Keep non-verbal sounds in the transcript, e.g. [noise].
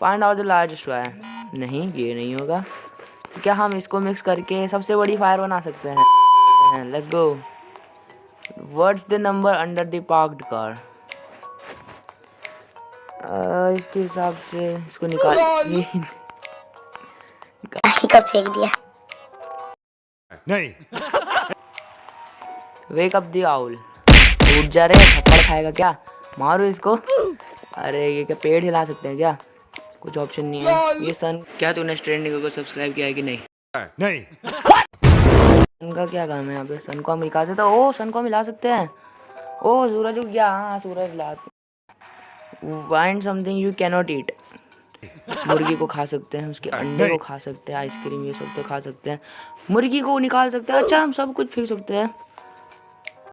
Find out the largest wire नहीं ये नहीं होगा। तो क्या हम इसको मिक्स करके सबसे बड़ी फायर बना सकते हैं? Let's go what's the number under the parked car इसके हिसाब से इसको निकाल [laughs] कब फेंक दिया? नहीं। वेक अप दी आउल उठ जा रहे थप्पड़ खाएगा क्या? मारो इसको। अरे ये क्या पेड़ हिला सकते हैं क्या? कुछ ऑप्शन नहीं है। ये सन क्या तूने ट्रेंडिंग को सब्सक्राइब किया है कि नहीं? नहीं। सन का क्या काम है यहाँ पे? सन को हम मिला सकते हैं? ओ सन को हम मिला सकते हैं। ओ सूरज उग गया। हाँ सूरज ला wind something you cannot eat मुर्गी को खा सकते हैं उसके अंडे को खा सकते हैं आइसक्रीम ये सब तो खा सकते हैं। मुर्गी को निकाल सकते हैं। अच्छा हम सब कुछ फेंक सकते हैं।